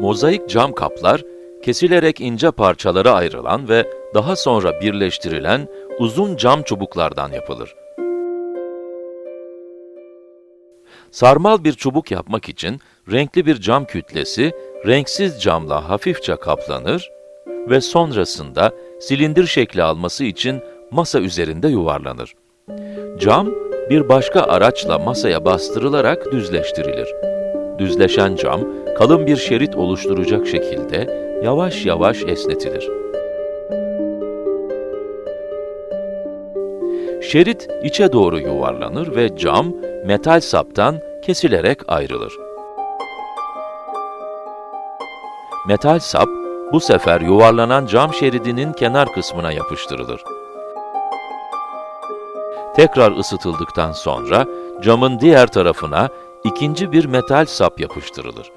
Mozaik cam kaplar, kesilerek ince parçalara ayrılan ve daha sonra birleştirilen uzun cam çubuklardan yapılır. Sarmal bir çubuk yapmak için renkli bir cam kütlesi renksiz camla hafifçe kaplanır ve sonrasında silindir şekli alması için masa üzerinde yuvarlanır. Cam, bir başka araçla masaya bastırılarak düzleştirilir. Düzleşen cam, kalın bir şerit oluşturacak şekilde yavaş yavaş esnetilir. Şerit içe doğru yuvarlanır ve cam, metal saptan kesilerek ayrılır. Metal sap, bu sefer yuvarlanan cam şeridinin kenar kısmına yapıştırılır. Tekrar ısıtıldıktan sonra camın diğer tarafına ikinci bir metal sap yapıştırılır.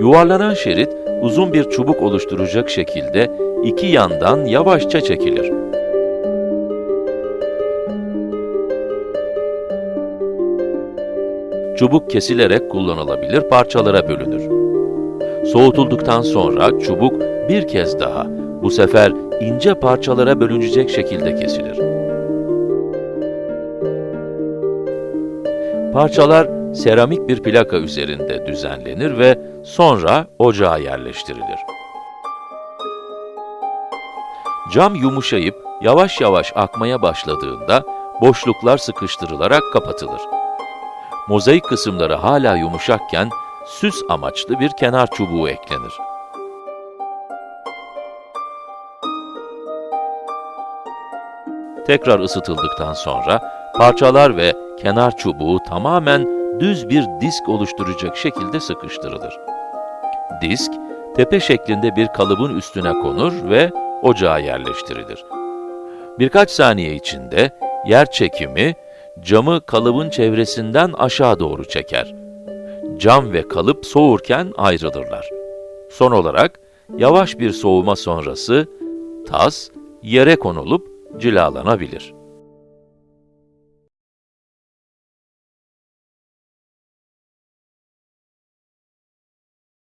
Yuvarlanan şerit uzun bir çubuk oluşturacak şekilde iki yandan yavaşça çekilir. Çubuk kesilerek kullanılabilir parçalara bölünür. Soğutulduktan sonra çubuk bir kez daha, bu sefer ince parçalara bölünecek şekilde kesilir. Parçalar seramik bir plaka üzerinde düzenlenir ve sonra ocağa yerleştirilir. Cam yumuşayıp yavaş yavaş akmaya başladığında boşluklar sıkıştırılarak kapatılır. Mozaik kısımları hala yumuşakken süs amaçlı bir kenar çubuğu eklenir. Tekrar ısıtıldıktan sonra parçalar ve kenar çubuğu tamamen düz bir disk oluşturacak şekilde sıkıştırılır. Disk, tepe şeklinde bir kalıbın üstüne konur ve ocağa yerleştirilir. Birkaç saniye içinde yer çekimi, camı kalıbın çevresinden aşağı doğru çeker. Cam ve kalıp soğurken ayrılırlar. Son olarak, yavaş bir soğuma sonrası, tas yere konulup cilalanabilir.